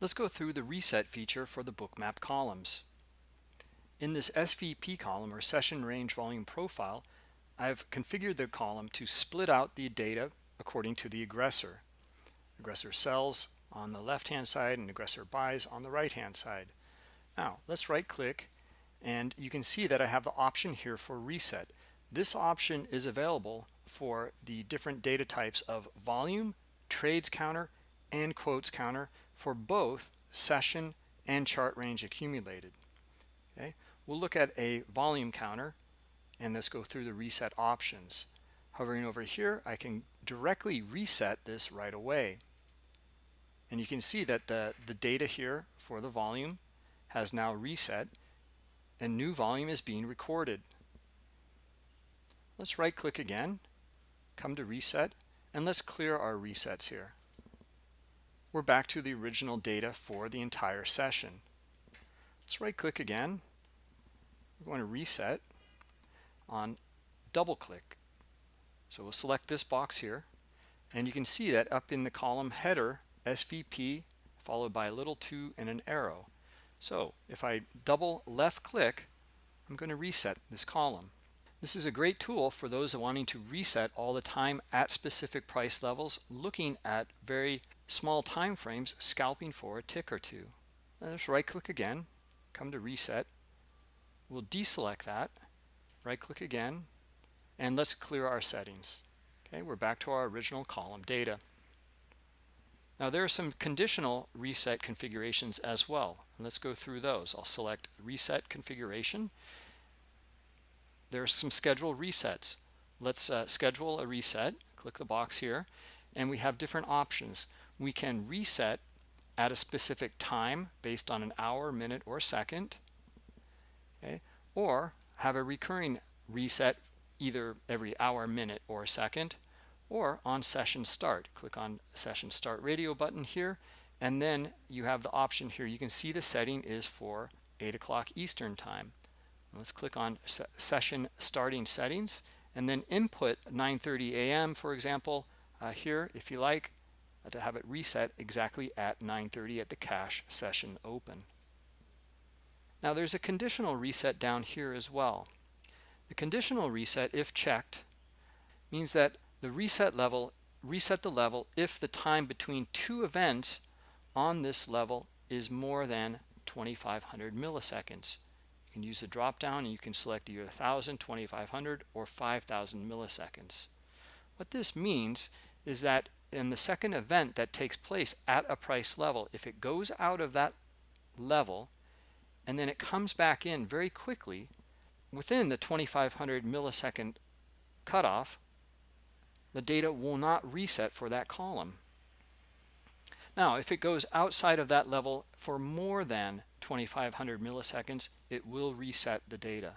Let's go through the reset feature for the bookmap columns. In this SVP column or session range volume profile, I've configured the column to split out the data according to the aggressor. Aggressor sells on the left hand side and aggressor buys on the right hand side. Now let's right click and you can see that I have the option here for reset. This option is available for the different data types of volume, trades counter, and quotes counter for both session and chart range accumulated. Okay, we'll look at a volume counter and let's go through the reset options. Hovering over here, I can directly reset this right away. And you can see that the, the data here for the volume has now reset and new volume is being recorded. Let's right click again, come to reset, and let's clear our resets here we're back to the original data for the entire session. Let's right click again. We're going to reset on double click. So we'll select this box here and you can see that up in the column header SVP followed by a little 2 and an arrow. So if I double left click I'm going to reset this column. This is a great tool for those wanting to reset all the time at specific price levels, looking at very small time frames, scalping for a tick or two. Let's right click again, come to reset. We'll deselect that, right click again, and let's clear our settings. Okay, we're back to our original column data. Now there are some conditional reset configurations as well. let's go through those. I'll select reset configuration there are some schedule resets. Let's uh, schedule a reset, click the box here, and we have different options. We can reset at a specific time based on an hour, minute, or second, okay? or have a recurring reset either every hour, minute, or second, or on session start. Click on session start radio button here, and then you have the option here. You can see the setting is for 8 o'clock Eastern time. Let's click on session starting settings and then input 9.30 a.m. for example uh, here if you like Uh, to have it reset exactly at 9.30 at the cash session open. Now there's a conditional reset down here as well. The conditional reset if checked means that the reset level reset the level if the time between two events on this level is more than 2500 milliseconds you can use the drop down and you can select either 1000, 2500 or 5000 milliseconds. What this means is that in the second event that takes place at a price level, if it goes out of that level and then it comes back in very quickly within the 2500 millisecond cutoff, the data will not reset for that column. Now, if it goes outside of that level for more than 2500 milliseconds, it will reset the data.